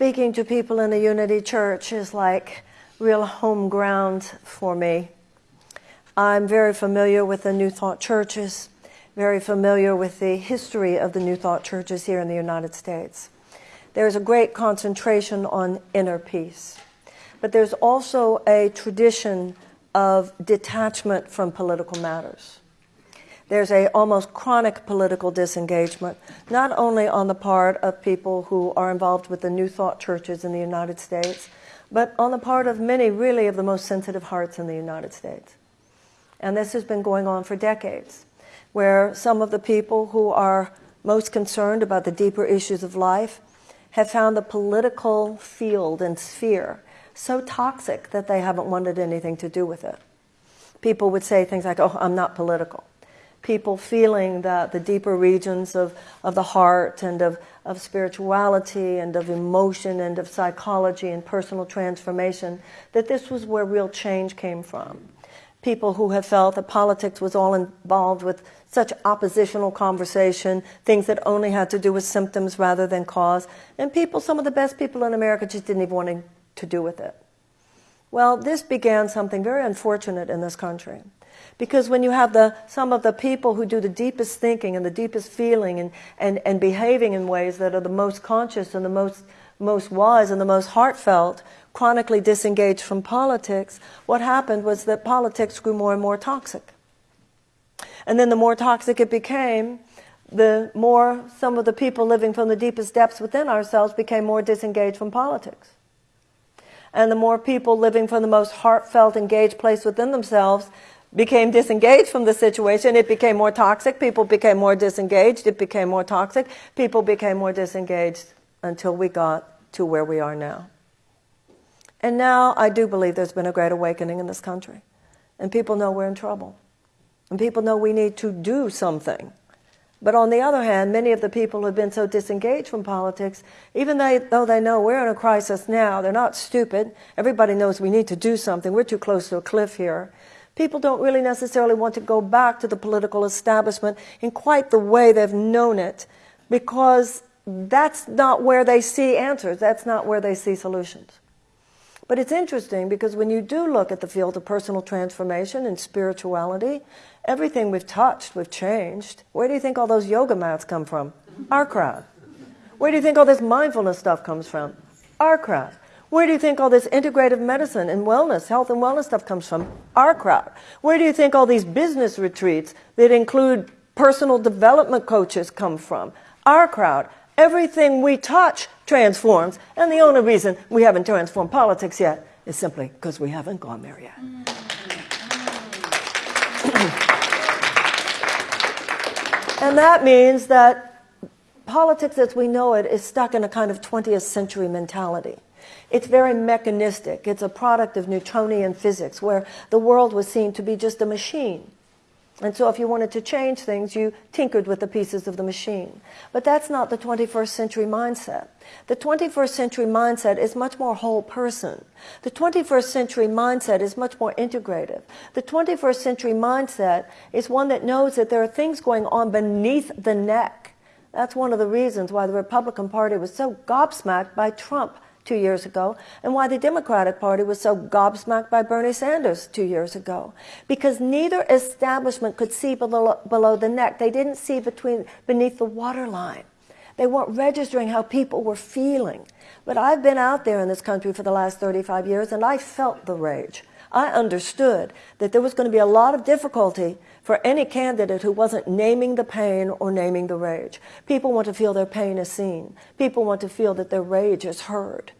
speaking to people in a unity church is like real home ground for me. I'm very familiar with the New Thought churches, very familiar with the history of the New Thought churches here in the United States. There's a great concentration on inner peace, but there's also a tradition of detachment from political matters there's a almost chronic political disengagement, not only on the part of people who are involved with the New Thought churches in the United States, but on the part of many really of the most sensitive hearts in the United States. And this has been going on for decades, where some of the people who are most concerned about the deeper issues of life have found the political field and sphere so toxic that they haven't wanted anything to do with it. People would say things like, oh, I'm not political people feeling that the deeper regions of, of the heart and of, of spirituality and of emotion and of psychology and personal transformation, that this was where real change came from. People who have felt that politics was all involved with such oppositional conversation, things that only had to do with symptoms rather than cause, and people, some of the best people in America, just didn't even want to do with it. Well, this began something very unfortunate in this country. Because when you have the, some of the people who do the deepest thinking and the deepest feeling and, and, and behaving in ways that are the most conscious and the most, most wise and the most heartfelt, chronically disengaged from politics, what happened was that politics grew more and more toxic. And then the more toxic it became, the more some of the people living from the deepest depths within ourselves became more disengaged from politics. And the more people living from the most heartfelt, engaged place within themselves became disengaged from the situation, it became more toxic. People became more disengaged. It became more toxic. People became more disengaged until we got to where we are now. And now I do believe there's been a great awakening in this country. And people know we're in trouble. And people know we need to do something. But on the other hand, many of the people have been so disengaged from politics, even though they know we're in a crisis now, they're not stupid. Everybody knows we need to do something. We're too close to a cliff here people don't really necessarily want to go back to the political establishment in quite the way they've known it because that's not where they see answers, that's not where they see solutions. But it's interesting because when you do look at the field of personal transformation and spirituality, everything we've touched, we've changed. Where do you think all those yoga mats come from? Our crowd. Where do you think all this mindfulness stuff comes from? Our crowd. Where do you think all this integrative medicine and wellness, health and wellness stuff comes from? Our crowd. Where do you think all these business retreats that include personal development coaches come from? Our crowd. Everything we touch transforms, and the only reason we haven't transformed politics yet is simply because we haven't gone there yet. Mm. and that means that politics as we know it is stuck in a kind of 20th century mentality. It's very mechanistic. It's a product of Newtonian physics, where the world was seen to be just a machine. And so if you wanted to change things, you tinkered with the pieces of the machine. But that's not the 21st century mindset. The 21st century mindset is much more whole person. The 21st century mindset is much more integrative. The 21st century mindset is one that knows that there are things going on beneath the neck. That's one of the reasons why the Republican Party was so gobsmacked by Trump two years ago and why the Democratic Party was so gobsmacked by Bernie Sanders two years ago. Because neither establishment could see below, below the neck. They didn't see between, beneath the waterline. They weren't registering how people were feeling. But I've been out there in this country for the last 35 years and I felt the rage. I understood that there was going to be a lot of difficulty for any candidate who wasn't naming the pain or naming the rage. People want to feel their pain is seen. People want to feel that their rage is heard.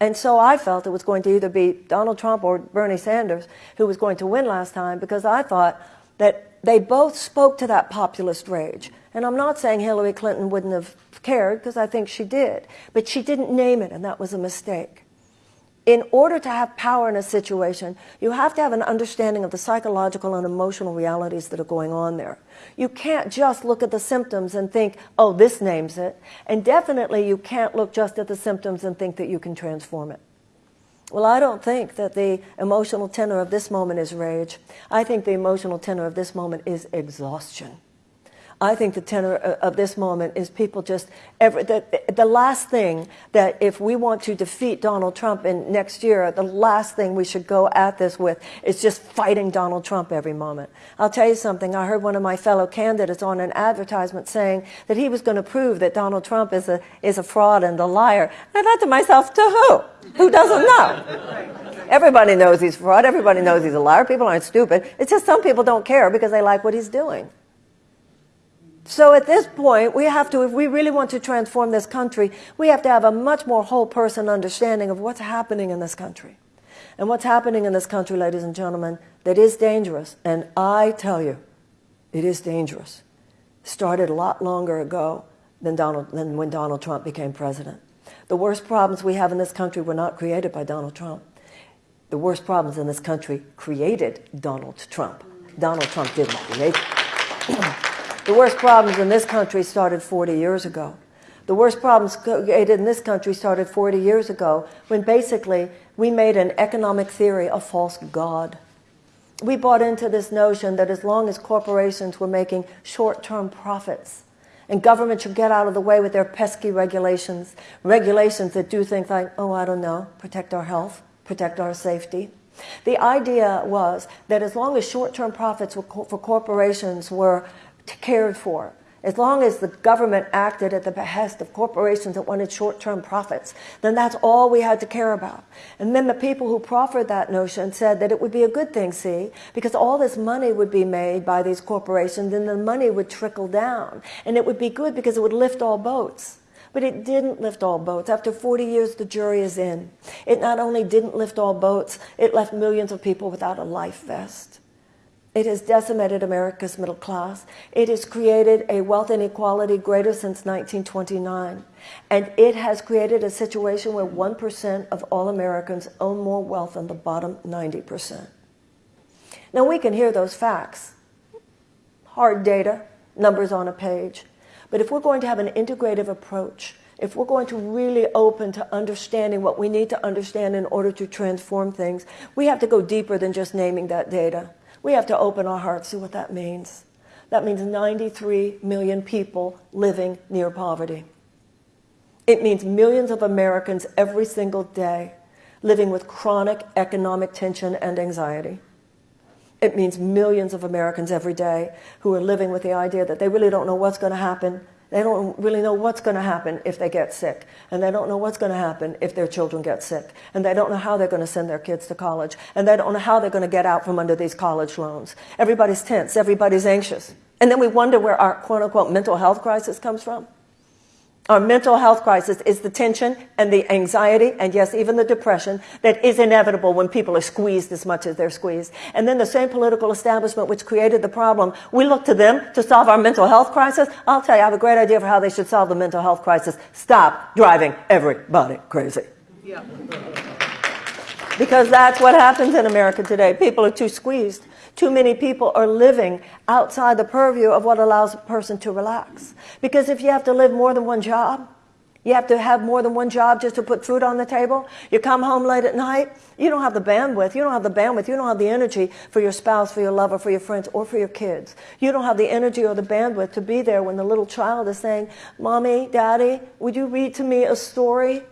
And so I felt it was going to either be Donald Trump or Bernie Sanders who was going to win last time because I thought that they both spoke to that populist rage. And I'm not saying Hillary Clinton wouldn't have cared because I think she did, but she didn't name it and that was a mistake in order to have power in a situation, you have to have an understanding of the psychological and emotional realities that are going on there. You can't just look at the symptoms and think, oh, this names it. And definitely you can't look just at the symptoms and think that you can transform it. Well, I don't think that the emotional tenor of this moment is rage. I think the emotional tenor of this moment is exhaustion. I think the tenor of this moment is people just every, the, the last thing that if we want to defeat Donald Trump in next year, the last thing we should go at this with is just fighting Donald Trump every moment. I'll tell you something. I heard one of my fellow candidates on an advertisement saying that he was going to prove that Donald Trump is a is a fraud and a liar. I thought to myself, to who? Who doesn't know? Everybody knows he's fraud. Everybody knows he's a liar. People aren't stupid. It's just some people don't care because they like what he's doing. So at this point, we have to, if we really want to transform this country, we have to have a much more whole person understanding of what's happening in this country. And what's happening in this country, ladies and gentlemen, that is dangerous. And I tell you, it is dangerous. Started a lot longer ago than, Donald, than when Donald Trump became president. The worst problems we have in this country were not created by Donald Trump. The worst problems in this country created Donald Trump. Donald Trump didn't create The worst problems in this country started 40 years ago. The worst problems created in this country started 40 years ago when basically we made an economic theory a false god. We bought into this notion that as long as corporations were making short-term profits and government should get out of the way with their pesky regulations, regulations that do things like, oh, I don't know, protect our health, protect our safety. The idea was that as long as short-term profits for corporations were cared for. As long as the government acted at the behest of corporations that wanted short-term profits, then that's all we had to care about. And then the people who proffered that notion said that it would be a good thing, see, because all this money would be made by these corporations and the money would trickle down. And it would be good because it would lift all boats. But it didn't lift all boats. After 40 years, the jury is in. It not only didn't lift all boats, it left millions of people without a life vest. It has decimated America's middle class. It has created a wealth inequality greater since 1929. And it has created a situation where 1% of all Americans own more wealth than the bottom 90%. Now we can hear those facts. Hard data, numbers on a page. But if we're going to have an integrative approach, if we're going to really open to understanding what we need to understand in order to transform things, we have to go deeper than just naming that data. We have to open our hearts to what that means. That means 93 million people living near poverty. It means millions of Americans every single day living with chronic economic tension and anxiety. It means millions of Americans every day who are living with the idea that they really don't know what's going to happen they don't really know what's going to happen if they get sick. And they don't know what's going to happen if their children get sick. And they don't know how they're going to send their kids to college. And they don't know how they're going to get out from under these college loans. Everybody's tense. Everybody's anxious. And then we wonder where our quote unquote mental health crisis comes from. Our mental health crisis is the tension and the anxiety and yes, even the depression that is inevitable when people are squeezed as much as they're squeezed. And then the same political establishment which created the problem, we look to them to solve our mental health crisis. I'll tell you, I have a great idea for how they should solve the mental health crisis. Stop driving everybody crazy. Yeah. Because that's what happens in America today. People are too squeezed. Too many people are living outside the purview of what allows a person to relax. Because if you have to live more than one job, you have to have more than one job just to put food on the table. You come home late at night, you don't have the bandwidth, you don't have the bandwidth, you don't have the energy for your spouse, for your lover, for your friends, or for your kids. You don't have the energy or the bandwidth to be there when the little child is saying, Mommy, Daddy, would you read to me a story?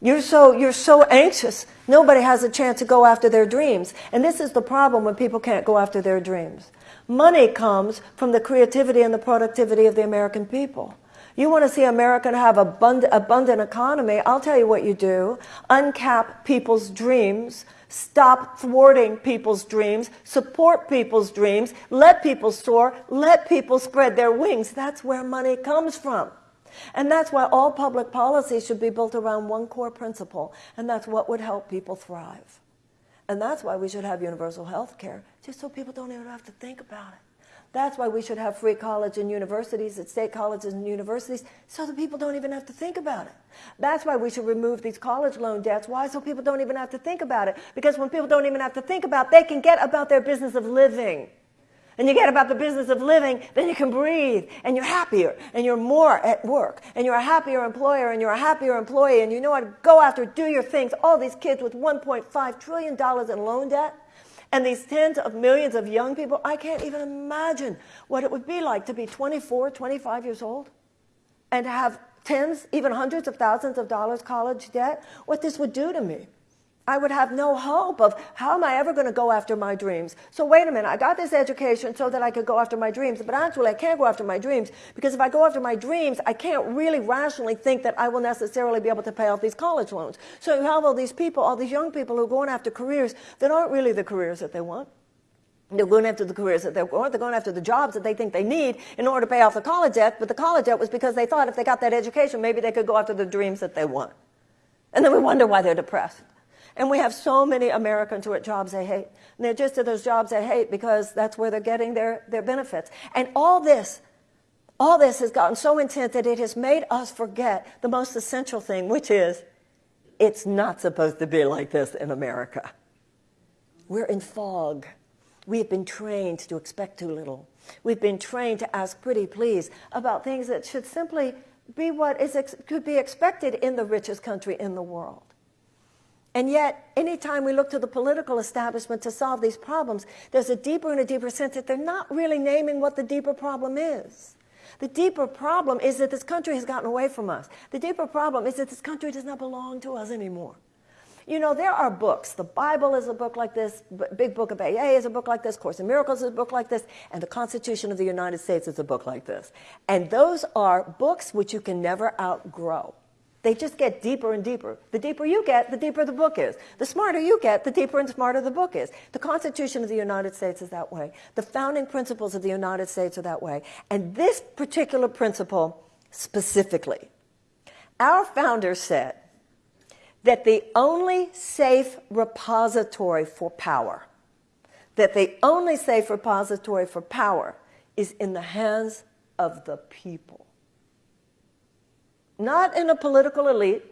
You're so, you're so anxious. Nobody has a chance to go after their dreams. And this is the problem when people can't go after their dreams. Money comes from the creativity and the productivity of the American people. You want to see America have abundant, abundant economy, I'll tell you what you do. Uncap people's dreams. Stop thwarting people's dreams. Support people's dreams. Let people soar. Let people spread their wings. That's where money comes from. And that's why all public policy should be built around one core principle, and that's what would help people thrive. And that's why we should have universal health care, just so people don't even have to think about it. That's why we should have free college and universities at state colleges and universities so that people don't even have to think about it. That's why we should remove these college loan debts. Why? So people don't even have to think about it. Because when people don't even have to think about it, they can get about their business of living and you get about the business of living, then you can breathe and you're happier and you're more at work and you're a happier employer and you're a happier employee and you know how to go after, do your things. All these kids with $1.5 trillion in loan debt And these tens of millions of young people, I can't even imagine what it would be like to be 24, 25 years old and to have tens, even hundreds of thousands of dollars college debt, what this would do to me. I would have no hope of how am I ever going to go after my dreams. So wait a minute, I got this education so that I could go after my dreams, but actually I can't go after my dreams because if I go after my dreams, I can't really rationally think that I will necessarily be able to pay off these college loans. So you have all these people, all these young people who are going after careers that aren't really the careers that they want. They're going after the careers that they want. They're going after the jobs that they think they need in order to pay off the college debt. But the college debt was because they thought if they got that education, maybe they could go after the dreams that they want. And then we wonder why they're depressed. And we have so many Americans who are at jobs they hate. And they're just at those jobs they hate because that's where they're getting their, their benefits. And all this, all this has gotten so intense that it has made us forget the most essential thing, which is it's not supposed to be like this in America. We're in fog. We have been trained to expect too little. We've been trained to ask pretty please about things that should simply be what is could be expected in the richest country in the world. And yet, anytime we look to the political establishment to solve these problems, there's a deeper and a deeper sense that they're not really naming what the deeper problem is. The deeper problem is that this country has gotten away from us. The deeper problem is that this country does not belong to us anymore. You know, there are books. The Bible is a book like this, Big Book of AA is a book like this, Course in Miracles is a book like this, and the Constitution of the United States is a book like this. And those are books which you can never outgrow. They just get deeper and deeper. The deeper you get, the deeper the book is. The smarter you get, the deeper and smarter the book is. The Constitution of the United States is that way. The founding principles of the United States are that way. And this particular principle specifically, our founder said that the only safe repository for power, that the only safe repository for power is in the hands of the people not in a political elite,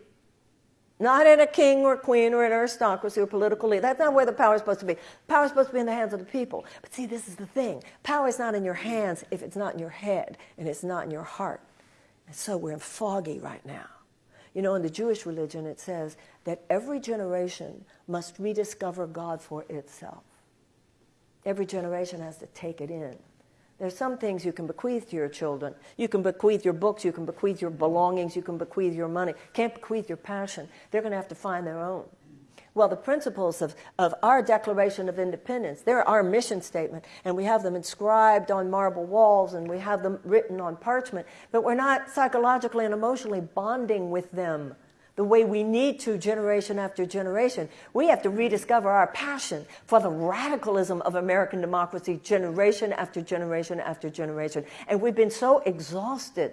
not in a king or queen or an aristocracy or political elite. That's not where the power is supposed to be. Power is supposed to be in the hands of the people. But see, this is the thing. Power is not in your hands if it's not in your head and it's not in your heart. And so we're in foggy right now. You know, in the Jewish religion, it says that every generation must rediscover God for itself. Every generation has to take it in. There's some things you can bequeath to your children. You can bequeath your books, you can bequeath your belongings, you can bequeath your money. Can't bequeath your passion. They're going to have to find their own. Well, the principles of, of our Declaration of Independence, they're our mission statement, and we have them inscribed on marble walls and we have them written on parchment, but we're not psychologically and emotionally bonding with them the way we need to generation after generation. We have to rediscover our passion for the radicalism of American democracy generation after generation after generation. And we've been so exhausted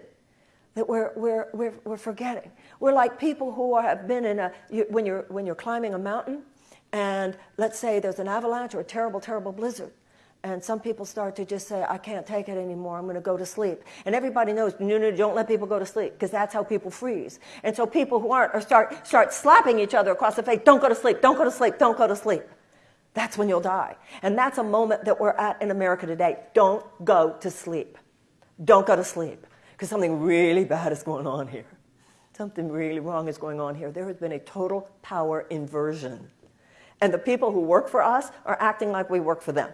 that we're, we're, we're, we're forgetting. We're like people who are, have been in a, you, when, you're, when you're climbing a mountain, and let's say there's an avalanche or a terrible, terrible blizzard and some people start to just say, I can't take it anymore, I'm going to go to sleep. And everybody knows, no, no, don't let people go to sleep, because that's how people freeze. And so people who aren't, or start, start slapping each other across the face, don't go to sleep, don't go to sleep, don't go to sleep. That's when you'll die. And that's a moment that we're at in America today. Don't go to sleep. Don't go to sleep, because something really bad is going on here. Something really wrong is going on here. There has been a total power inversion. And the people who work for us are acting like we work for them.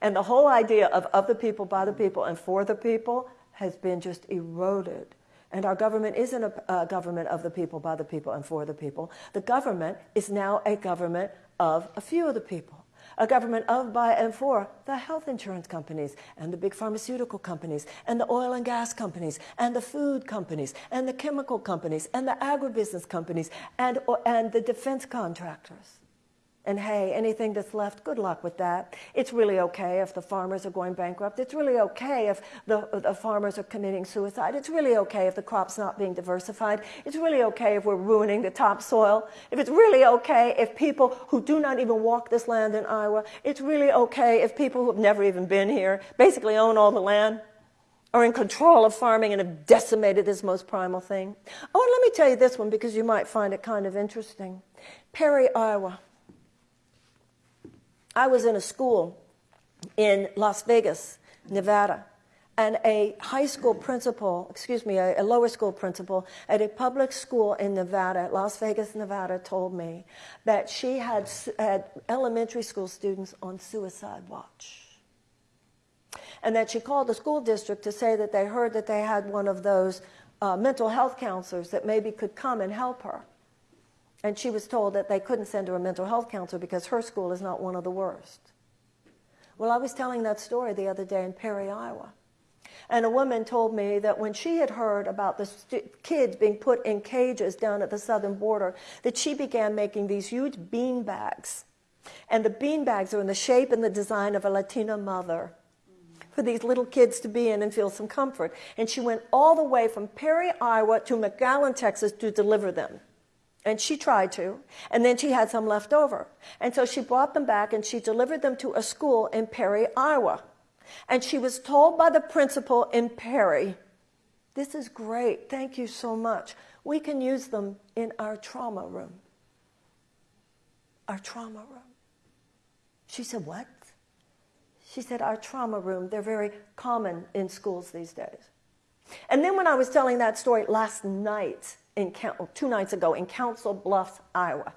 And the whole idea of of the people, by the people, and for the people has been just eroded. And our government isn't a, a, government of the people, by the people, and for the people. The government is now a government of a few of the people. A government of, by, and for the health insurance companies, and the big pharmaceutical companies, and the oil and gas companies, and the food companies, and the chemical companies, and the agribusiness companies, and, and the defense contractors. And hey, anything that's left, good luck with that. It's really okay if the farmers are going bankrupt. It's really okay if the, the farmers are committing suicide. It's really okay if the crop's not being diversified. It's really okay if we're ruining the topsoil. If it's really okay if people who do not even walk this land in Iowa, it's really okay if people who have never even been here basically own all the land are in control of farming and have decimated this most primal thing. Oh, and let me tell you this one because you might find it kind of interesting. Perry, Iowa. I was in a school in Las Vegas, Nevada, And a high school principal, excuse me, a, a, lower school principal at a public school in Nevada, Las Vegas, Nevada, told me that she had, had elementary school students on suicide watch. And that she called the school district to say that they heard that they had one of those uh, mental health counselors that maybe could come and help her. And she was told that they couldn't send her a mental health counselor because her school is not one of the worst. Well, I was telling that story the other day in Perry, Iowa. And a woman told me that when she had heard about the kids being put in cages down at the southern border, that she began making these huge bean bags. And the bean bags are in the shape and the design of a Latina mother for these little kids to be in and feel some comfort. And she went all the way from Perry, Iowa to McAllen, Texas to deliver them. And she tried to, and then she had some left over. And so she brought them back and she delivered them to a school in Perry, Iowa. And she was told by the principal in Perry, This is great, thank you so much. We can use them in our trauma room. Our trauma room. She said, What? She said, Our trauma room, they're very common in schools these days. And then when I was telling that story last night, in oh, two nights ago, in Council Bluffs, Iowa,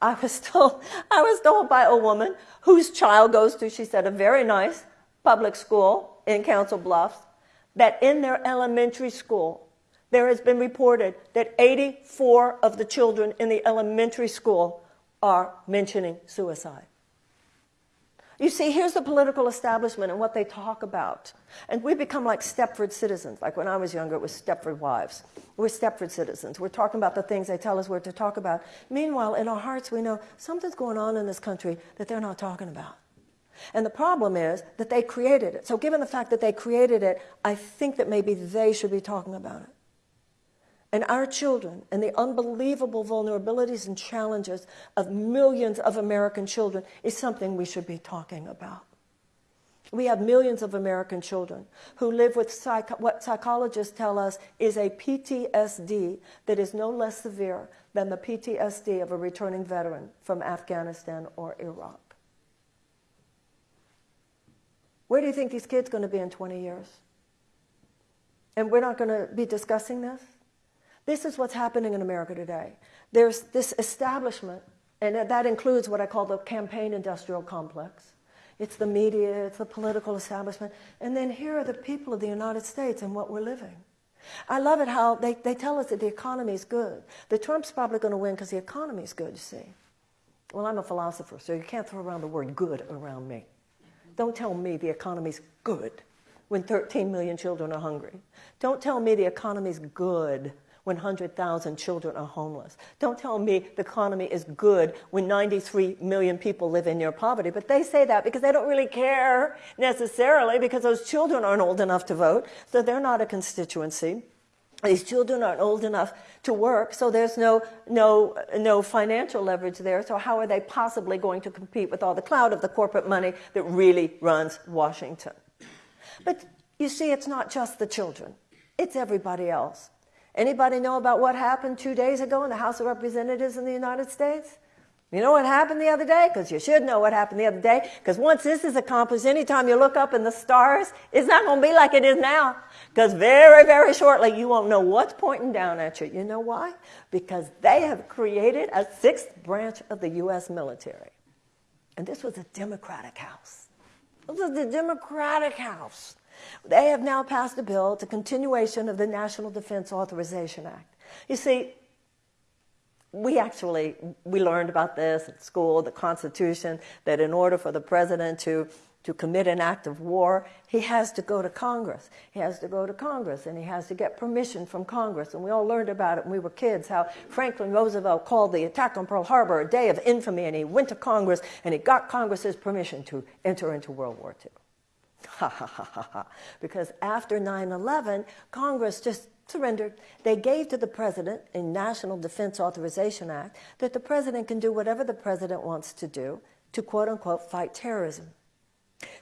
I was told, I was told by a woman whose child goes to, she said, a very nice public school in Council Bluffs, that in their elementary school, there has been reported that 84 of the children in the elementary school are mentioning suicide. You see, here's the political establishment and what they talk about. And we become like Stepford citizens. Like when I was younger, it was Stepford wives. We're Stepford citizens. We're talking about the things they tell us we're to talk about. Meanwhile, in our hearts, we know something's going on in this country that they're not talking about. And the problem is that they created it. So given the fact that they created it, I think that maybe they should be talking about it and our children and the unbelievable vulnerabilities and challenges of millions of American children is something we should be talking about. We have millions of American children who live with psych- what psychologists tell us is a PTSD that is no less severe than the PTSD of a returning veteran from Afghanistan or Iraq. Where do you think these kids are going to be in 20 years? And we're not going to be discussing this? This is what's happening in America today. There's this establishment, and that includes what I call the campaign industrial complex. It's the media, it's the political establishment. And then here are the people of the United States and what we're living. I love it how they, they tell us that the economy is good. The Trump's probably going to win because the economy is good, you see. Well, I'm a philosopher, so you can't throw around the word good around me. Don't tell me the economy's good when 13 million children are hungry. Don't tell me the economy's good 100,000 children are homeless. Don't tell me the economy is good when 93 million people live in near poverty. But they say that because they don't really care necessarily because those children aren't old enough to vote, so they're not a constituency. These children aren't old enough to work, so there's no, no, no financial leverage there. So, how are they possibly going to compete with all the cloud of the corporate money that really runs Washington? But you see, it's not just the children, it's everybody else. Anybody know about what happened two days ago in the House of Representatives in the United States? You know what happened the other day? Because you should know what happened the other day. Because once this is accomplished, anytime you look up in the stars, it's not going to be like it is now. Because very, very shortly, you won't know what's pointing down at you. You know why? Because they have created a sixth branch of the U.S. military. And this was a Democratic House. This was the Democratic House. They have now passed a bill to continuation of the National Defense Authorization Act. You see, we actually we learned about this at school, the Constitution, that in order for the president to to commit an act of war, he has to go to Congress. He has to go to Congress and he has to get permission from Congress. And we all learned about it when we were kids how Franklin Roosevelt called the attack on Pearl Harbor a day of infamy and he went to Congress and he got Congress's permission to enter into World War II. Ha ha ha ha ha. Because after 9 11, Congress just surrendered. They gave to the president a National Defense Authorization Act that the president can do whatever the president wants to do to quote unquote fight terrorism.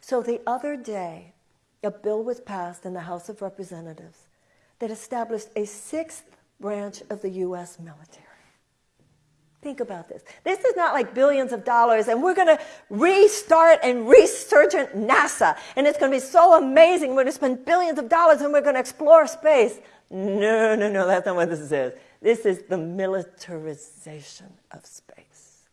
So the other day, a bill was passed in the House of Representatives that established a sixth branch of the U.S. military. Think about this. This is not like billions of dollars, and we're going to restart and resurgent NASA, and it's going to be so amazing. We're going to spend billions of dollars, and we're going to explore space. No, no, no, that's not what this is. This is the militarization of space.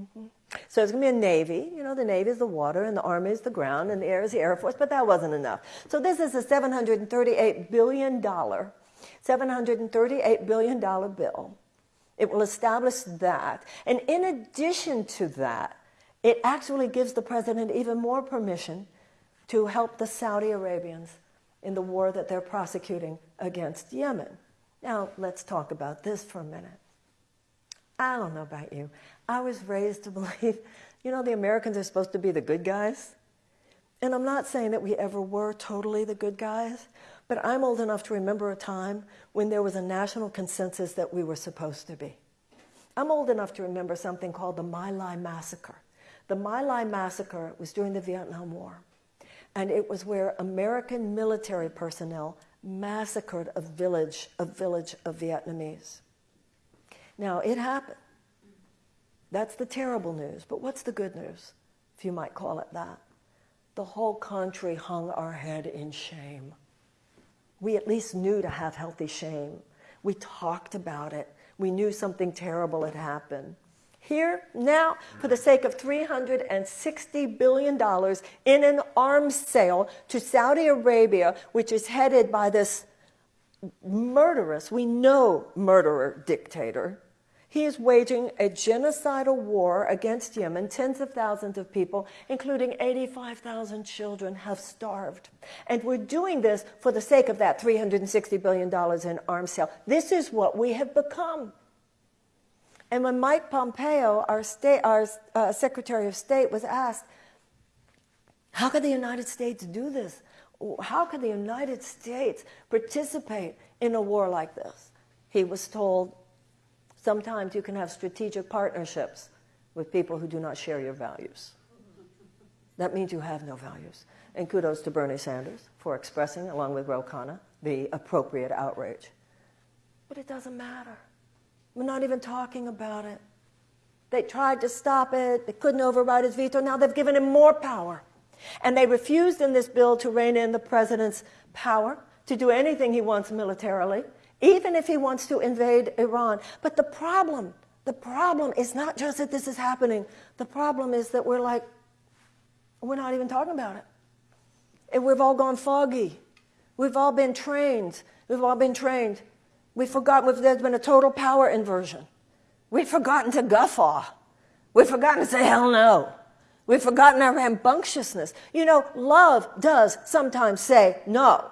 Mm-hmm. So it's going to be a Navy. You know, the Navy is the water, and the Army is the ground, and the Air is the Air Force, but that wasn't enough. So this is a $738 billion, $738 billion bill it will establish that. And in addition to that, it actually gives the president even more permission to help the Saudi Arabians in the war that they're prosecuting against Yemen. Now, let's talk about this for a minute. I don't know about you. I was raised to believe, you know, the Americans are supposed to be the good guys. And I'm not saying that we ever were totally the good guys, but I'm old enough to remember a time when there was a national consensus that we were supposed to be. I'm old enough to remember something called the My Lai Massacre. The My Lai Massacre was during the Vietnam War, and it was where American military personnel massacred a village, a village of Vietnamese. Now, it happened. That's the terrible news, but what's the good news, if you might call it that? The whole country hung our head in shame we at least knew to have healthy shame. We talked about it. We knew something terrible had happened. Here, now, for the sake of $360 billion in an arms sale to Saudi Arabia, which is headed by this murderous, we know murderer dictator, he is waging a genocidal war against Yemen. Tens of thousands of people, including 85,000 children, have starved. And we're doing this for the sake of that $360 billion in arms sale. This is what we have become. And when Mike Pompeo, our, state, our uh, Secretary of State, was asked, how could the United States do this? How could the United States participate in a war like this? He was told, Sometimes you can have strategic partnerships with people who do not share your values. That means you have no values. And kudos to Bernie Sanders for expressing, along with Ro Khanna, the appropriate outrage. But it doesn't matter. We're not even talking about it. They tried to stop it. They couldn't override his veto. Now they've given him more power. And they refused in this bill to rein in the president's power to do anything he wants militarily even if he wants to invade Iran. But the problem, the problem is not just that this is happening. The problem is that we're like, we're not even talking about it. And we've all gone foggy. We've all been trained. We've all been trained. We've forgotten, there's been a total power inversion. We've forgotten to guffaw. We've forgotten to say hell no. We've forgotten our rambunctiousness. You know, love does sometimes say no.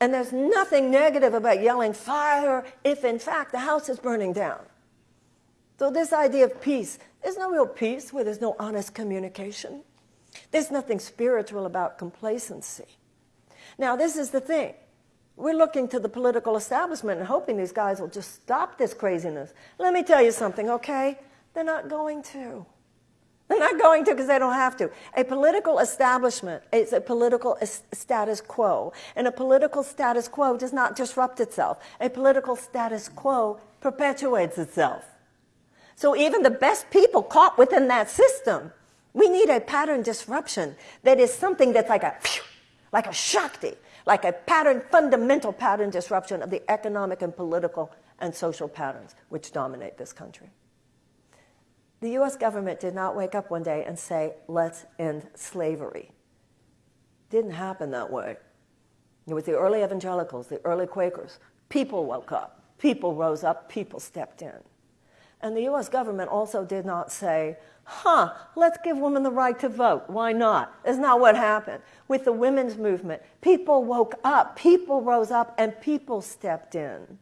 And there's nothing negative about yelling fire if, in fact, the house is burning down. So, this idea of peace, there's no real peace where there's no honest communication. There's nothing spiritual about complacency. Now, this is the thing. We're looking to the political establishment and hoping these guys will just stop this craziness. Let me tell you something, okay? They're not going to. They're not going to because they don't have to. A political establishment is a political status quo, and a political status quo does not disrupt itself. A political status quo perpetuates itself. So even the best people caught within that system, we need a pattern disruption that is something that's like a, like a shakti, like a pattern, fundamental pattern disruption of the economic and political and social patterns which dominate this country. The US government did not wake up one day and say, let's end slavery. Didn't happen that way. It was the early evangelicals, the early Quakers. People woke up, people rose up, people stepped in. And the US government also did not say, huh, let's give women the right to vote. Why not? That's not what happened. With the women's movement, people woke up, people rose up, and people stepped in.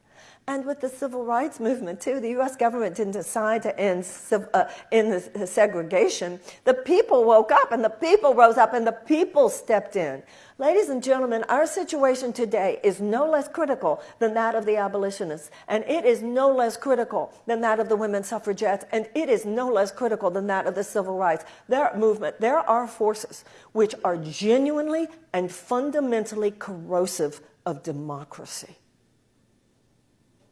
And with the civil rights movement, too, the US government didn't decide to end, uh, end the segregation. The people woke up and the people rose up and the people stepped in. Ladies and gentlemen, our situation today is no less critical than that of the abolitionists, and it is no less critical than that of the women suffragettes, and it is no less critical than that of the civil rights. There movement, there are forces which are genuinely and fundamentally corrosive of democracy.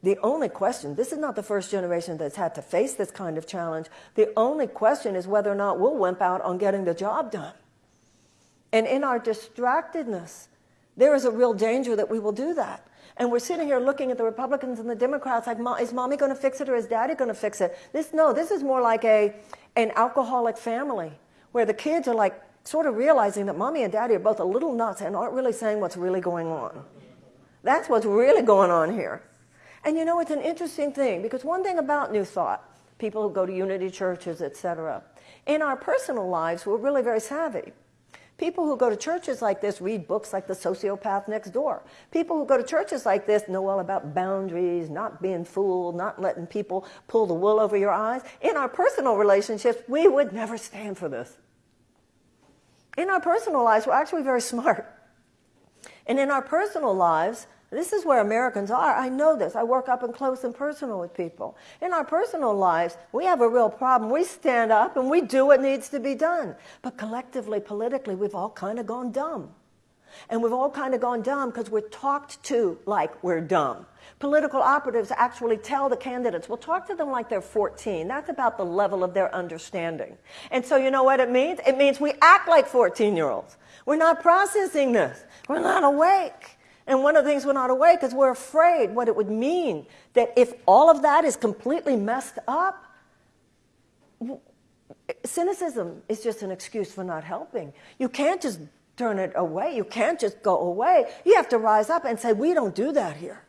The only question, this is not the first generation that's had to face this kind of challenge. The only question is whether or not we'll wimp out on getting the job done. And in our distractedness, there is a real danger that we will do that. And we're sitting here looking at the Republicans and the Democrats like, is mommy going to fix it or is daddy going to fix it? This, no, this is more like a, an alcoholic family where the kids are like sort of realizing that mommy and daddy are both a little nuts and aren't really saying what's really going on. That's what's really going on here. And you know, it's an interesting thing because one thing about New Thought, people who go to unity churches, etc., in our personal lives, we're really very savvy. People who go to churches like this read books like The Sociopath Next Door. People who go to churches like this know all about boundaries, not being fooled, not letting people pull the wool over your eyes. In our personal relationships, we would never stand for this. In our personal lives, we're actually very smart. And in our personal lives, this is where Americans are. I know this. I work up and close and personal with people. In our personal lives, we have a real problem. We stand up and we do what needs to be done. But collectively, politically, we've all kind of gone dumb. And we've all kind of gone dumb because we're talked to like we're dumb. Political operatives actually tell the candidates, well, talk to them like they're 14. That's about the level of their understanding. And so you know what it means? It means we act like 14 year olds. We're not processing this. We're not awake. And one of the things we're not awake is we're afraid what it would mean that if all of that is completely messed up, cynicism is just an excuse for not helping. You can't just turn it away. You can't just go away. You have to rise up and say, we don't do that here.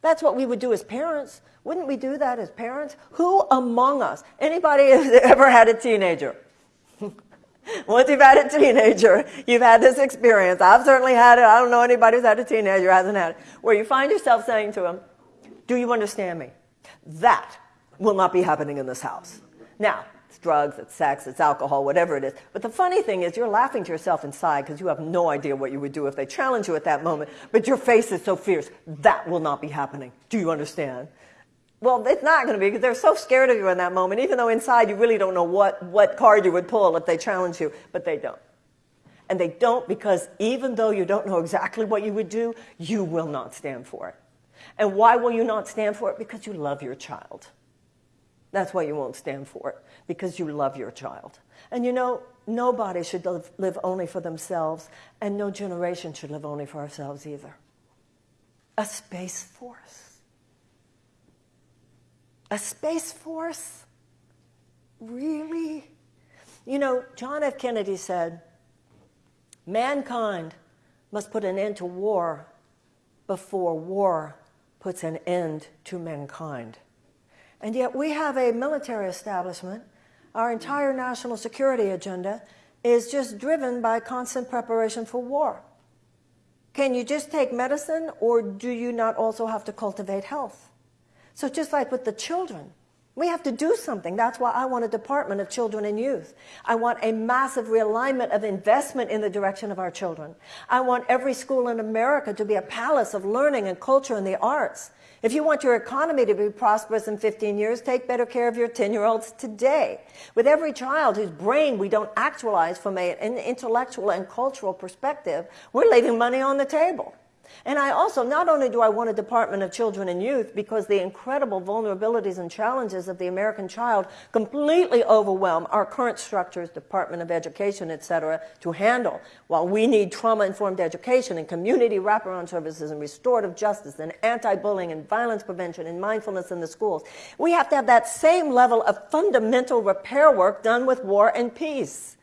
That's what we would do as parents. Wouldn't we do that as parents? Who among us, anybody ever had a teenager? Once you've had a teenager, you've had this experience. I've certainly had it. I don't know anybody who's had a teenager hasn't had it. Where you find yourself saying to them, Do you understand me? That will not be happening in this house. Now, it's drugs, it's sex, it's alcohol, whatever it is. But the funny thing is, you're laughing to yourself inside because you have no idea what you would do if they challenge you at that moment. But your face is so fierce. That will not be happening. Do you understand? Well, it's not going to be because they're so scared of you in that moment, even though inside you really don't know what, what card you would pull if they challenge you, but they don't. And they don't because even though you don't know exactly what you would do, you will not stand for it. And why will you not stand for it? Because you love your child. That's why you won't stand for it, because you love your child. And you know, nobody should live, live only for themselves, and no generation should live only for ourselves either. A space force a space force? Really? You know, John F. Kennedy said, mankind must put an end to war before war puts an end to mankind. And yet we have a military establishment. Our entire national security agenda is just driven by constant preparation for war. Can you just take medicine or do you not also have to cultivate health? So just like with the children, we have to do something. That's why I want a Department of Children and Youth. I want a massive realignment of investment in the direction of our children. I want every school in America to be a palace of learning and culture and the arts. If you want your economy to be prosperous in 15 years, take better care of your 10 year olds today. With every child whose brain we don't actualize from an intellectual and cultural perspective, we're leaving money on the table. And I also, not only do I want a Department of Children and Youth because the incredible vulnerabilities and challenges of the American child completely overwhelm our current structures, Department of Education, et cetera, to handle. While we need trauma-informed education and community wraparound services and restorative justice and anti-bullying and violence prevention and mindfulness in the schools, we have to have that same level of fundamental repair work done with war and peace.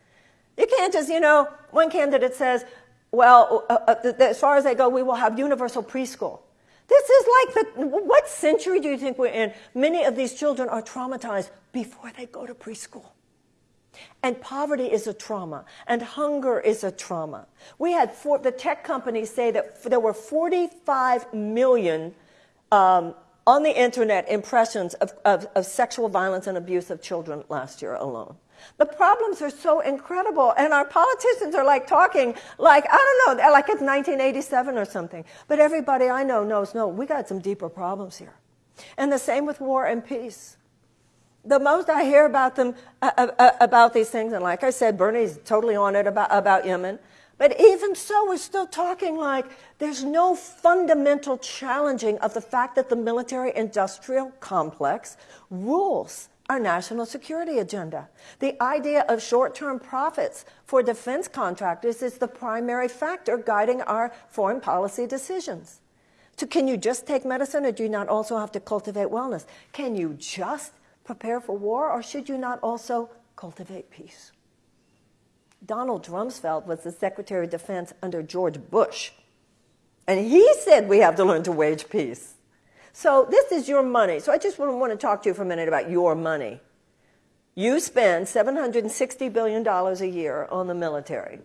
You can't just, you know, one candidate says, well, uh, uh, as far as they go, we will have universal preschool. This is like the, what century do you think we're in? Many of these children are traumatized before they go to preschool. And poverty is a trauma, and hunger is a trauma. We had four, the tech companies say that there were 45 million um, on the internet impressions of, of, of sexual violence and abuse of children last year alone. The problems are so incredible, and our politicians are like talking like, I don't know, like it's 1987 or something. But everybody I know knows, no, we got some deeper problems here. And the same with war and peace. The most I hear about them, uh, uh, uh about these things, and like I said, Bernie's totally on it about, about Yemen. But even so, we're still talking like there's no fundamental challenging of the fact that the military industrial complex rules our national security agenda. The idea of short term profits for defense contractors is the primary factor guiding our foreign policy decisions. So, can you just take medicine or do you not also have to cultivate wellness? Can you just prepare for war or should you not also cultivate peace? Donald Rumsfeld was the Secretary of Defense under George Bush. And he said we have to learn to wage peace. So this is your money. So I just want to talk to you for a minute about your money. You spend $760 billion a year on the military.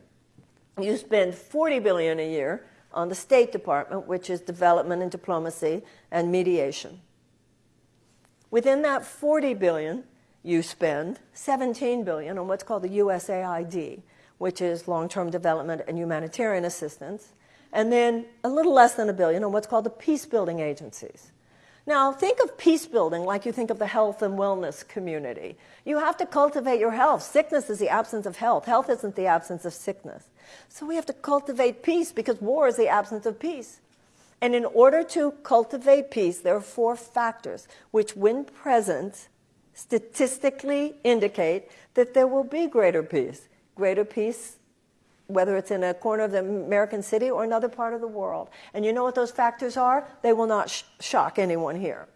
You spend 40 billion a year on the State Department, which is development and diplomacy and mediation. Within that 40 billion, you spend 17 billion on what's called the USAID, which is long-term development and humanitarian assistance, and then a little less than a billion on what's called the peace building agencies. Now, think of peace building like you think of the health and wellness community. You have to cultivate your health. Sickness is the absence of health. Health isn't the absence of sickness. So we have to cultivate peace because war is the absence of peace. And in order to cultivate peace, there are four factors which, when present, statistically indicate that there will be greater peace. Greater peace whether it's in a corner of the American city or another part of the world. And you know what those factors are? They will not sh shock anyone here.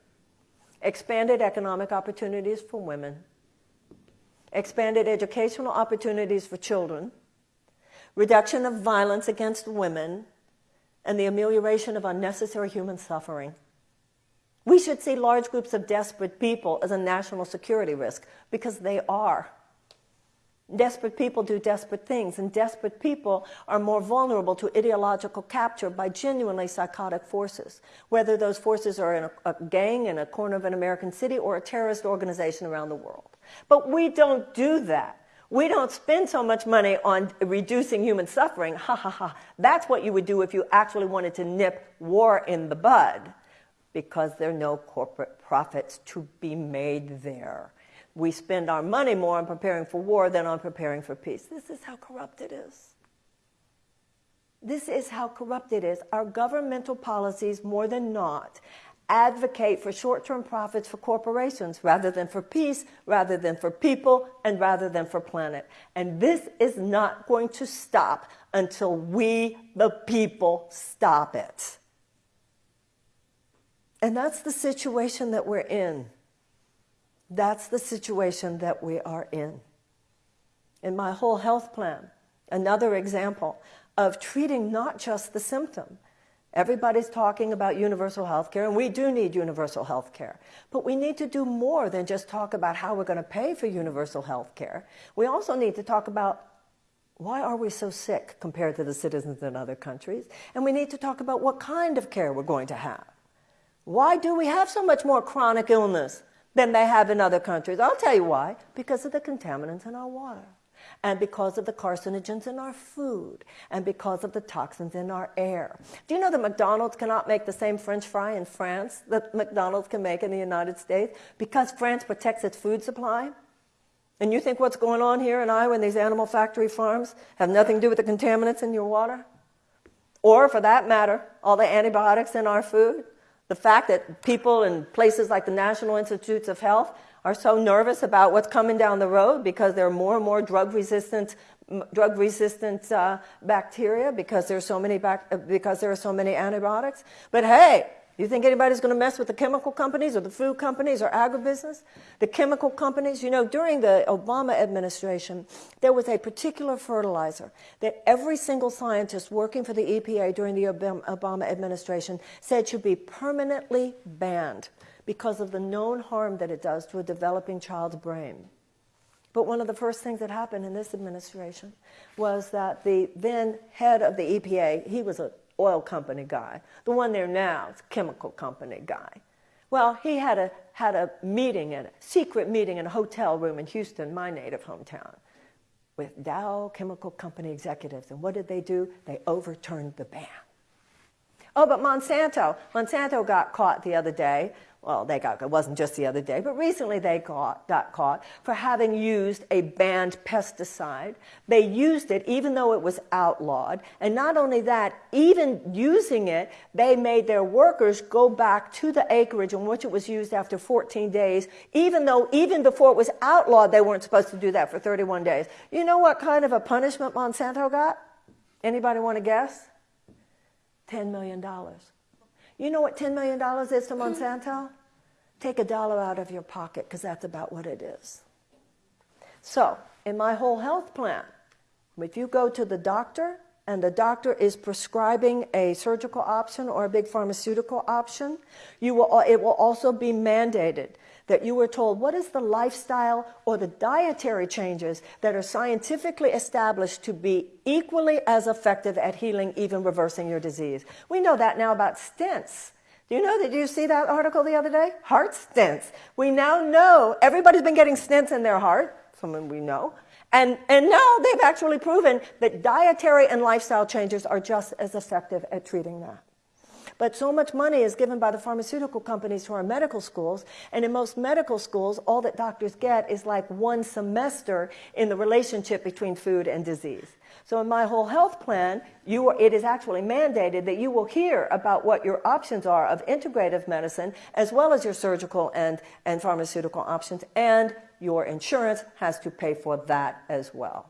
Expanded economic opportunities for women, expanded educational opportunities for children, reduction of violence against women, and the amelioration of unnecessary human suffering. We should see large groups of desperate people as a national security risk because they are. Desperate people do desperate things, and desperate people are more vulnerable to ideological capture by genuinely psychotic forces, whether those forces are in a, a, gang in a corner of an American city or a terrorist organization around the world. But we don't do that. We don't spend so much money on reducing human suffering. Ha ha ha. That's what you would do if you actually wanted to nip war in the bud, because there are no corporate profits to be made there we spend our money more on preparing for war than on preparing for peace. This is how corrupt it is. This is how corrupt it is. Our governmental policies, more than not, advocate for short term profits for corporations rather than for peace, rather than for people, and rather than for planet. And this is not going to stop until we, the people, stop it. And that's the situation that we're in. That's the situation that we are in. In my whole health plan, another example of treating not just the symptom. Everybody's talking about universal health care, and we do need universal health care. But we need to do more than just talk about how we're going to pay for universal health care. We also need to talk about why are we so sick compared to the citizens in other countries? And we need to talk about what kind of care we're going to have. Why do we have so much more chronic illness than they have in other countries. I'll tell you why. Because of the contaminants in our water, and because of the carcinogens in our food, and because of the toxins in our air. Do you know that McDonald's cannot make the same French fry in France that McDonald's can make in the United States? Because France protects its food supply? And you think what's going on here in Iowa in these animal factory farms have nothing to do with the contaminants in your water? Or, for that matter, all the antibiotics in our food? The fact that people in places like the National Institutes of Health are so nervous about what's coming down the road because there are more and more drug resistant drug resistant uh, bacteria because there's so many bac- because there are so many antibiotics. But hey, you think anybody's going to mess with the chemical companies or the food companies or agribusiness? The chemical companies, you know, during the Obama administration, there was a particular fertilizer that every single scientist working for the EPA during the Obama administration said should be permanently banned because of the known harm that it does to a developing child's brain. But one of the first things that happened in this administration was that the then head of the EPA, he was a oil company guy. The one there now is chemical company guy. Well, he had a, had a meeting, a secret meeting in a hotel room in Houston, my native hometown, with Dow Chemical Company executives. And what did they do? They overturned the ban. Oh, but Monsanto. Monsanto got caught the other day well, they got, it wasn't just the other day, but recently they got, got caught for having used a banned pesticide. They used it even though it was outlawed. And not only that, even using it, they made their workers go back to the acreage in which it was used after 14 days, even though even before it was outlawed, they weren't supposed to do that for 31 days. You know what kind of a punishment Monsanto got? Anybody want to guess? $10 million. You know what $10 million is to Monsanto? Take a dollar out of your pocket because that's about what it is. So, in my whole health plan, if you go to the doctor and the doctor is prescribing a surgical option or a big pharmaceutical option, you will, it will also be mandated that you were told what is the lifestyle or the dietary changes that are scientifically established to be equally as effective at healing, even reversing your disease. We know that now about stents. Do you know, did you see that article the other day? Heart stents. We now know everybody's been getting stents in their heart, someone we know. And, and now they've actually proven that dietary and lifestyle changes are just as effective at treating that. But so much money is given by the pharmaceutical companies to our medical schools, and in most medical schools, all that doctors get is like one semester in the relationship between food and disease. So in my whole health plan, you are, it is actually mandated that you will hear about what your options are of integrative medicine, as well as your surgical and, and pharmaceutical options, and your insurance has to pay for that as well.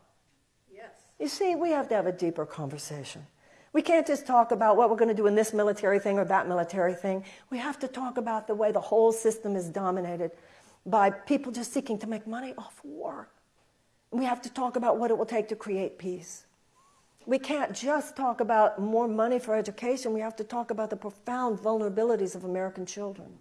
Yes. You see, we have to have a deeper conversation. We can't just talk about what we're going to do in this military thing or that military thing. We have to talk about the way the whole system is dominated by people just seeking to make money off war. We have to talk about what it will take to create peace. We can't just talk about more money for education. We have to talk about the profound vulnerabilities of American children.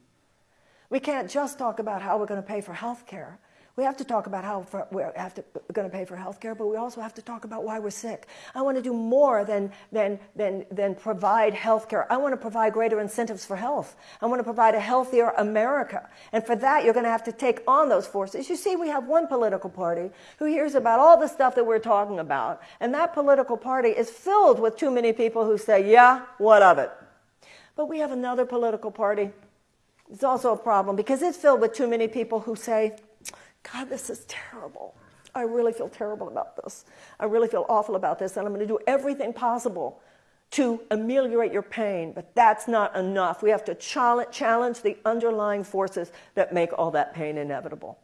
We can't just talk about how we're going to pay for health care. We have to talk about how we're to, going to pay for health care, but we also have to talk about why we're sick. I want to do more than, than, than, than provide health care. I want to provide greater incentives for health. I want to provide a healthier America. And for that, you're going to have to take on those forces. You see, we have one political party who hears about all the stuff that we're talking about, and that political party is filled with too many people who say, yeah, what of it? But we have another political party. It's also a problem because it's filled with too many people who say, God, this is terrible. I really feel terrible about this. I really feel awful about this, and I'm going to do everything possible to ameliorate your pain, but that's not enough. We have to challenge the underlying forces that make all that pain inevitable.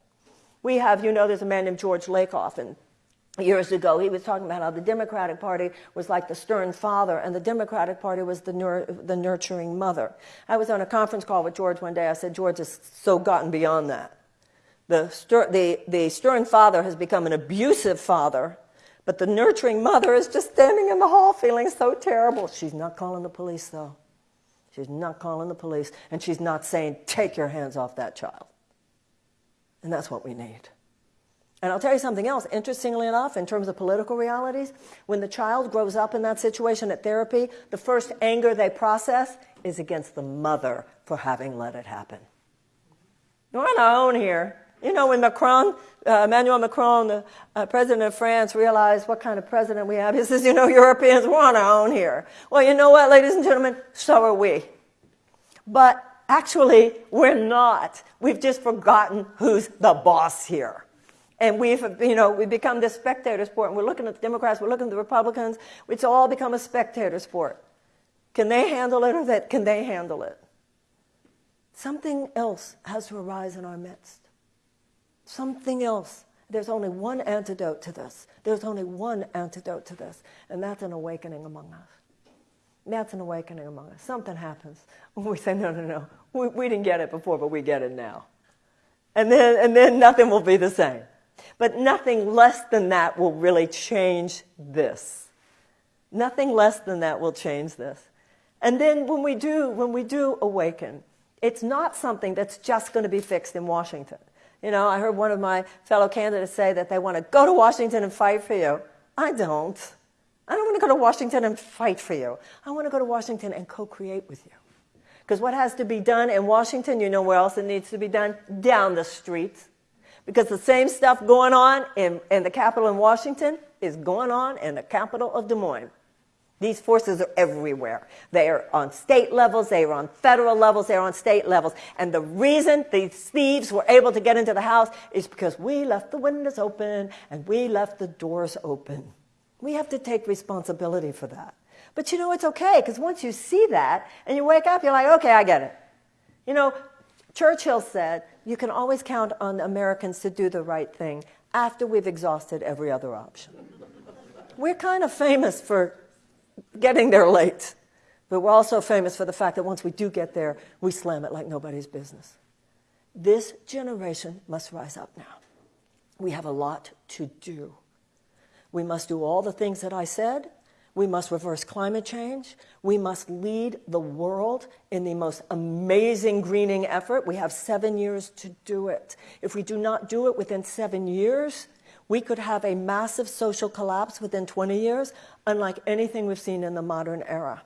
We have, you know, there's a man named George Lakoff, and years ago he was talking about how the Democratic Party was like the stern father, and the Democratic Party was the, nur- the nurturing mother. I was on a conference call with George one day. I said, George has so gotten beyond that. The, the, the stern father has become an abusive father, but the nurturing mother is just standing in the hall feeling so terrible. She's not calling the police, though. She's not calling the police, and she's not saying, Take your hands off that child. And that's what we need. And I'll tell you something else. Interestingly enough, in terms of political realities, when the child grows up in that situation at therapy, the first anger they process is against the mother for having let it happen. We're on our own here. You know, when Macron, uh, Emmanuel Macron, the uh, president of France, realized what kind of president we have, he says, you know, Europeans, we're on our own here. Well, you know what, ladies and gentlemen? So are we. But actually, we're not. We've just forgotten who's the boss here. And we've, you know, we've become this spectator sport, and we're looking at the Democrats, we're looking at the Republicans. It's all become a spectator sport. Can they handle it, or that, can they handle it? Something else has to arise in our midst something else. There's only one antidote to this. There's only one antidote to this, and that's an awakening among us. That's an awakening among us. Something happens when we say, no, no, no, we, we didn't get it before, but we get it now. And then, and then nothing will be the same. But nothing less than that will really change this. Nothing less than that will change this. And then when we do, when we do awaken, it's not something that's just going to be fixed in Washington. You know, I heard one of my fellow candidates say that they want to go to Washington and fight for you. I don't. I don't want to go to Washington and fight for you. I want to go to Washington and co create with you. Because what has to be done in Washington, you know where else it needs to be done? Down the street. Because the same stuff going on in, in the capital in Washington is going on in the capital of Des Moines. These forces are everywhere. They are on state levels, they are on federal levels, they are on state levels. And the reason these thieves were able to get into the house is because we left the windows open and we left the doors open. We have to take responsibility for that. But you know, it's okay, because once you see that and you wake up, you're like, okay, I get it. You know, Churchill said, you can always count on Americans to do the right thing after we've exhausted every other option. We're kind of famous for getting there late. But we're also famous for the fact that once we do get there, we slam it like nobody's business. This generation must rise up now. We have a lot to do. We must do all the things that I said. We must reverse climate change. We must lead the world in the most amazing greening effort. We have seven years to do it. If we do not do it within seven years, we could have a massive social collapse within 20 years, unlike anything we've seen in the modern era.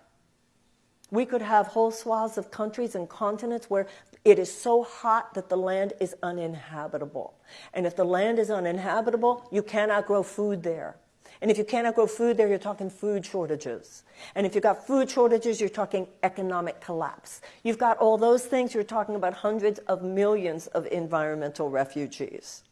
We could have whole swaths of countries and continents where it is so hot that the land is uninhabitable. And if the land is uninhabitable, you cannot grow food there. And if you cannot grow food there, you're talking food shortages. And if you've got food shortages, you're talking economic collapse. You've got all those things, you're talking about hundreds of millions of environmental refugees.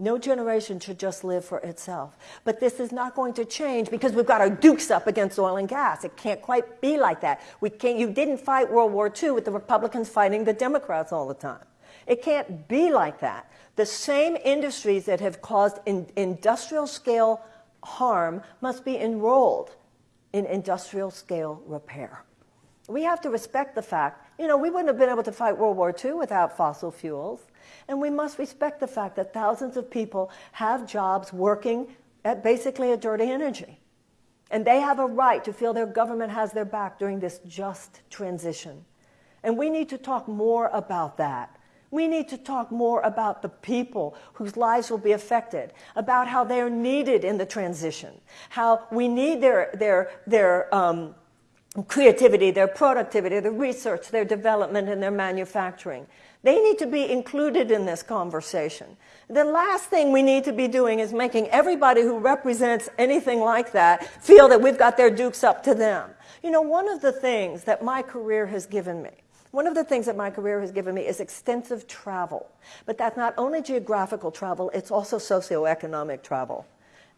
No generation should just live for itself. But this is not going to change because we've got our dukes up against oil and gas. It can't quite be like that. We can't, you didn't fight World War II with the Republicans fighting the Democrats all the time. It can't be like that. The same industries that have caused in, industrial scale harm must be enrolled in industrial scale repair. We have to respect the fact, you know, we wouldn't have been able to fight World War II without fossil fuels. And we must respect the fact that thousands of people have jobs working at basically a dirty energy. And they have a right to feel their government has their back during this just transition. And we need to talk more about that. We need to talk more about the people whose lives will be affected, about how they're needed in the transition, how we need their, their, their um, creativity, their productivity, their research, their development, and their manufacturing. They need to be included in this conversation. The last thing we need to be doing is making everybody who represents anything like that feel that we've got their dukes up to them. You know, one of the things that my career has given me, one of the things that my career has given me is extensive travel. But that's not only geographical travel, it's also socioeconomic travel.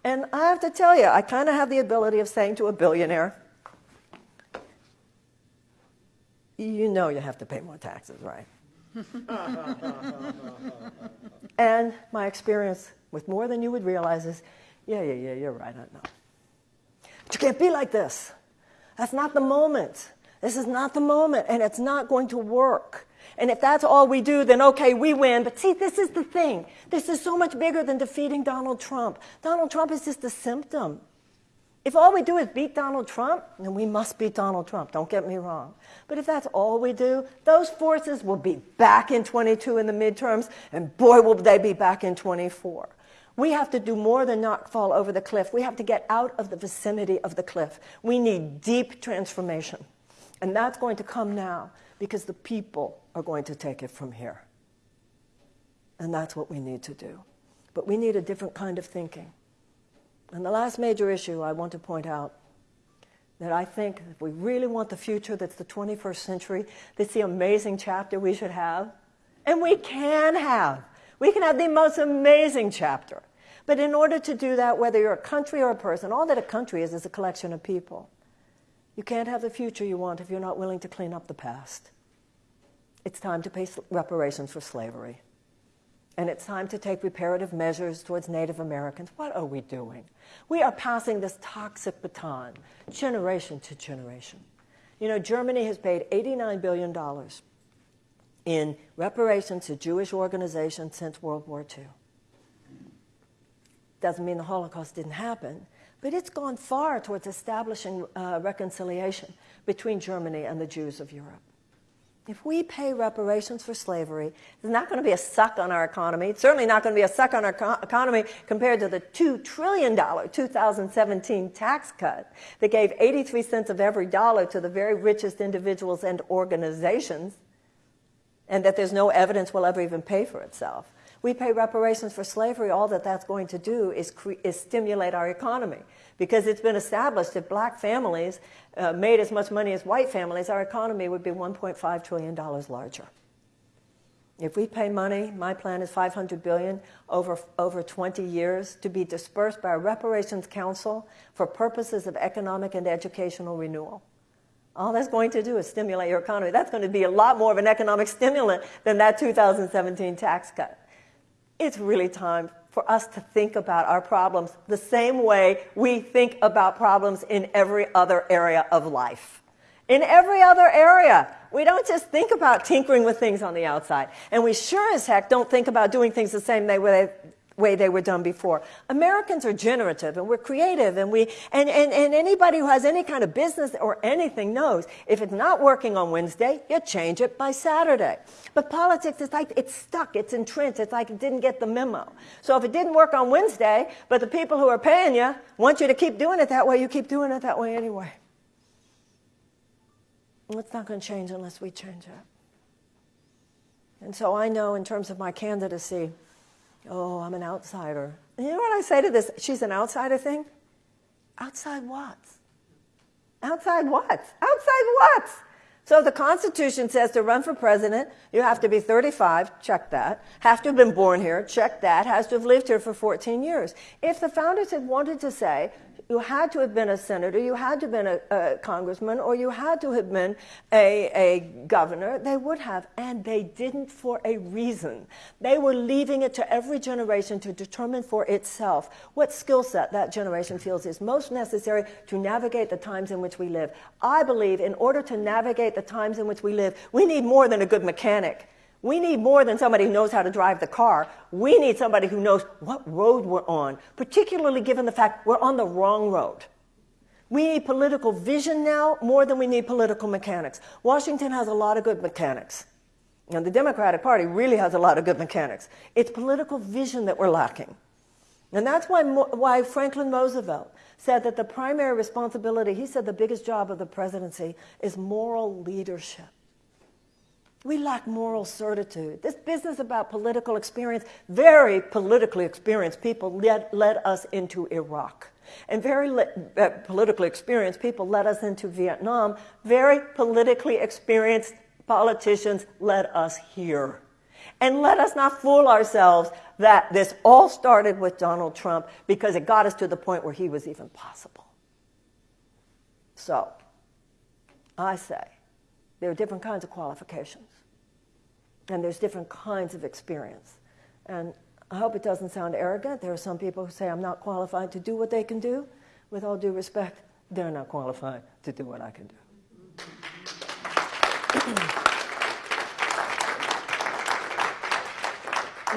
And I have to tell you, I kind of have the ability of saying to a billionaire, you know you have to pay more taxes, right? and my experience with more than you would realize is, yeah, yeah, yeah, you're right, I know. But you can't be like this. That's not the moment. This is not the moment, and it's not going to work. And if that's all we do, then okay, we win. But see, this is the thing. This is so much bigger than defeating Donald Trump. Donald Trump is just a symptom. If all we do is beat Donald Trump, then we must beat Donald Trump, don't get me wrong. But if that's all we do, those forces will be back in 22 in the midterms, and boy, will they be back in 24. We have to do more than not fall over the cliff. We have to get out of the vicinity of the cliff. We need deep transformation. And that's going to come now because the people are going to take it from here. And that's what we need to do. But we need a different kind of thinking. And the last major issue I want to point out that I think if we really want the future that's the 21st century, that's the amazing chapter we should have. And we can have. We can have the most amazing chapter. But in order to do that, whether you're a country or a person, all that a country is is a collection of people. You can't have the future you want if you're not willing to clean up the past. It's time to pay reparations for slavery and it's time to take reparative measures towards Native Americans. What are we doing? We are passing this toxic baton generation to generation. You know, Germany has paid $89 billion in reparations to Jewish organizations since World War II. Doesn't mean the Holocaust didn't happen, but it's gone far towards establishing uh, reconciliation between Germany and the Jews of Europe. If we pay reparations for slavery, there's not going to be a suck on our economy. It's certainly not going to be a suck on our co- economy compared to the $2 trillion 2017 tax cut that gave 83 cents of every dollar to the very richest individuals and organizations. and that there's no evidence will ever even pay for itself. We pay reparations for slavery. All that that's going to do is, is stimulate our economy because it's been established if black families uh, made as much money as white families, our economy would be $1.5 trillion larger. If we pay money, my plan is 500 billion over, over 20 years to be dispersed by a reparations council for purposes of economic and educational renewal. All that's going to do is stimulate your economy. That's going to be a lot more of an economic stimulant than that 2017 tax cut. It's really time for us to think about our problems the same way we think about problems in every other area of life. In every other area, we don't just think about tinkering with things on the outside. And we sure as heck don't think about doing things the same way, way they were done before. Americans are generative and we're creative and we and, and, and anybody who has any kind of business or anything knows if it's not working on Wednesday, you change it by Saturday. But politics is like it's stuck, it's entrenched, it's like it didn't get the memo. So if it didn't work on Wednesday, but the people who are paying you want you to keep doing it that way, you keep doing it that way anyway. It's not going to change unless we change it. And so I know in terms of my candidacy, oh, I'm an outsider. You know what I say to this? She's an outsider thing? Outside what? Outside what? Outside what? So the Constitution says to run for president, you have to be 35, check that. Have to have been born here, check that. Has to have lived here for 14 years. If the founders had wanted to say, you had to have been a senator, you had to have been a, a congressman, or you had to have been a, a governor. They would have, and they didn't for a reason. They were leaving it to every generation to determine for itself what skill set that generation feels is most necessary to navigate the times in which we live. I believe in order to navigate the times in which we live, we need more than a good mechanic. We need more than somebody who knows how to drive the car. We need somebody who knows what road we're on, particularly given the fact we're on the wrong road. We need political vision now more than we need political mechanics. Washington has a lot of good mechanics. And the Democratic Party really has a lot of good mechanics. It's political vision that we're lacking. And that's why, why Franklin Roosevelt said that the primary responsibility, he said the biggest job of the presidency is moral leadership. We lack moral certitude. This business about political experience, very politically experienced people led, led us into Iraq. And very uh, politically experienced people led us into Vietnam. Very politically experienced politicians led us here. And let us not fool ourselves that this all started with Donald Trump because it got us to the point where he was even possible. So, I say, there are different kinds of qualifications. And there's different kinds of experience. And I hope it doesn't sound arrogant. There are some people who say, I'm not qualified to do what they can do. With all due respect, they're not qualified to do what I can do.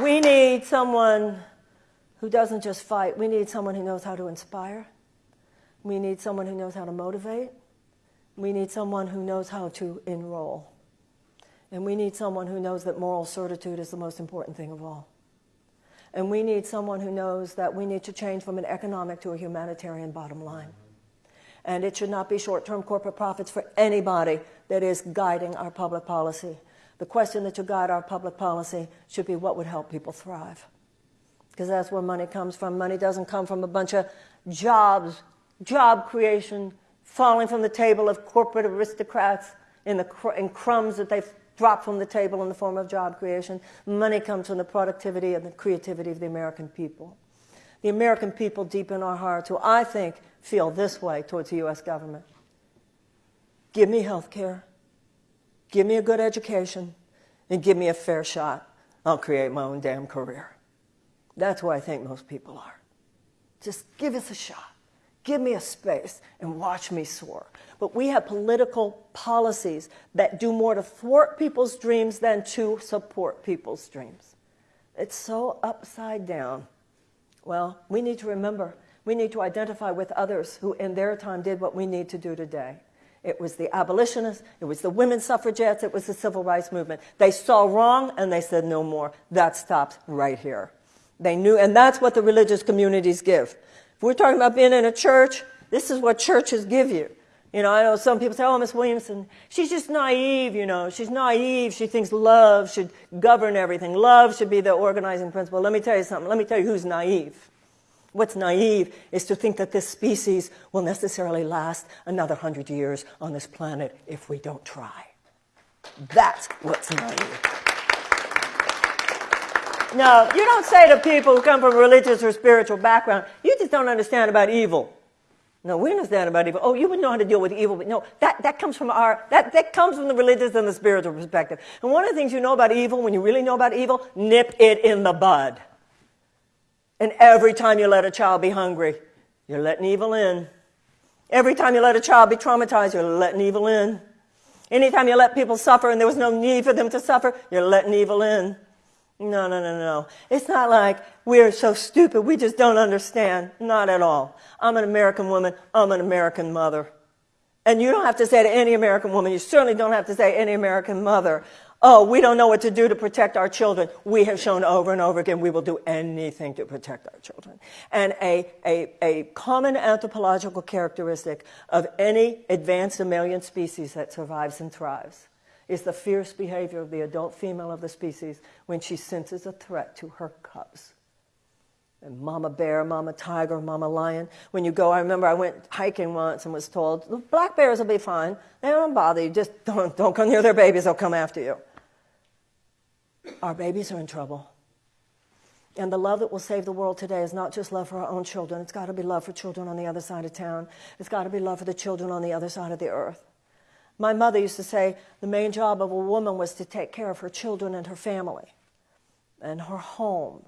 we need someone who doesn't just fight. We need someone who knows how to inspire. We need someone who knows how to motivate. We need someone who knows how to enroll. And we need someone who knows that moral certitude is the most important thing of all. And we need someone who knows that we need to change from an economic to a humanitarian bottom line. And it should not be short term corporate profits for anybody that is guiding our public policy. The question that should guide our public policy should be what would help people thrive. Because that's where money comes from. Money doesn't come from a bunch of jobs, job creation, falling from the table of corporate aristocrats in, the cr- in crumbs that they've dropped from the table in the form of job creation. Money comes from the productivity and the creativity of the American people. The American people, deep in our hearts, who I think feel this way towards the U.S. government. Give me health care, give me a good education, and give me a fair shot. I'll create my own damn career. That's who I think most people are. Just give us a shot. Give me a space and watch me soar. But we have political policies that do more to thwart people's dreams than to support people's dreams. It's so upside down. Well, we need to remember, we need to identify with others who in their time did what we need to do today. It was the abolitionists, it was the women's suffragettes, it was the civil rights movement. They saw wrong and they said no more. That stops right here. They knew, and that's what the religious communities give. We're talking about being in a church, this is what churches give you. You know, I know some people say, oh, Miss Williamson, she's just naive, you know. She's naive. She thinks love should govern everything. Love should be the organizing principle. Let me tell you something. Let me tell you who's naive. What's naive is to think that this species will necessarily last another hundred years on this planet if we don't try. That's what's naive. No, you don't say to people who come from a religious or spiritual background, you just don't understand about evil. No, we understand about evil. Oh, you wouldn't know how to deal with evil, but no, that, that comes from our, that, that comes from the religious and the spiritual perspective. And one of the things you know about evil, when you really know about evil, nip it in the bud. And every time you let a child be hungry, you're letting evil in. Every time you let a child be traumatized, you're letting evil in. Anytime you let people suffer and there was no need for them to suffer, you're letting evil in. No, no, no, no. It's not like we're so stupid, we just don't understand. Not at all. I'm an American woman, I'm an American mother. And you don't have to say to any American woman, you certainly don't have to say any American mother, oh, we don't know what to do to protect our children. We have shown over and over again we will do anything to protect our children. And a, a, a common anthropological characteristic of any advanced mammalian species that survives and thrives is the fierce behavior of the adult female of the species when she senses a threat to her cubs. And mama bear, mama tiger, mama lion. When you go, I remember I went hiking once and was told, the black bears will be fine. They don't bother you. Just don't, don't come near their babies. They'll come after you. Our babies are in trouble. And the love that will save the world today is not just love for our own children. It's got to be love for children on the other side of town. It's got to be love for the children on the other side of the earth. My mother used to say the main job of a woman was to take care of her children and her family and her home.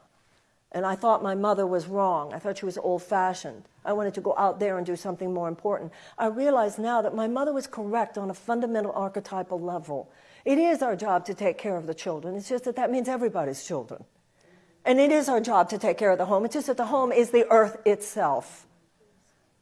And I thought my mother was wrong. I thought she was old fashioned. I wanted to go out there and do something more important. I realize now that my mother was correct on a fundamental archetypal level. It is our job to take care of the children. It's just that that means everybody's children. And it is our job to take care of the home. It's just that the home is the earth itself.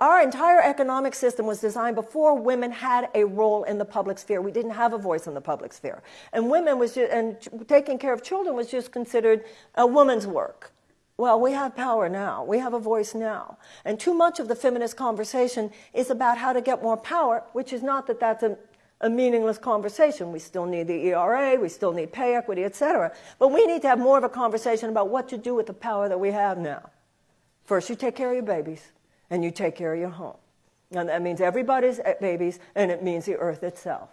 Our entire economic system was designed before women had a role in the public sphere. We didn't have a voice in the public sphere. And women was just, and taking care of children was just considered a woman's work. Well, we have power now. We have a voice now. And too much of the feminist conversation is about how to get more power, which is not that that's a, a meaningless conversation. We still need the ERA, we still need pay equity, etc. But we need to have more of a conversation about what to do with the power that we have now. First, you take care of your babies and you take care of your home. And that means everybody's eh, babies, and it means the earth itself.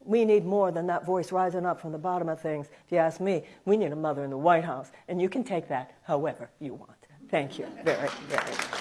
We need more than that voice rising up from the bottom of things. If you ask me, we need a mother in the White House, and you can take that however you want. Thank you very, very much.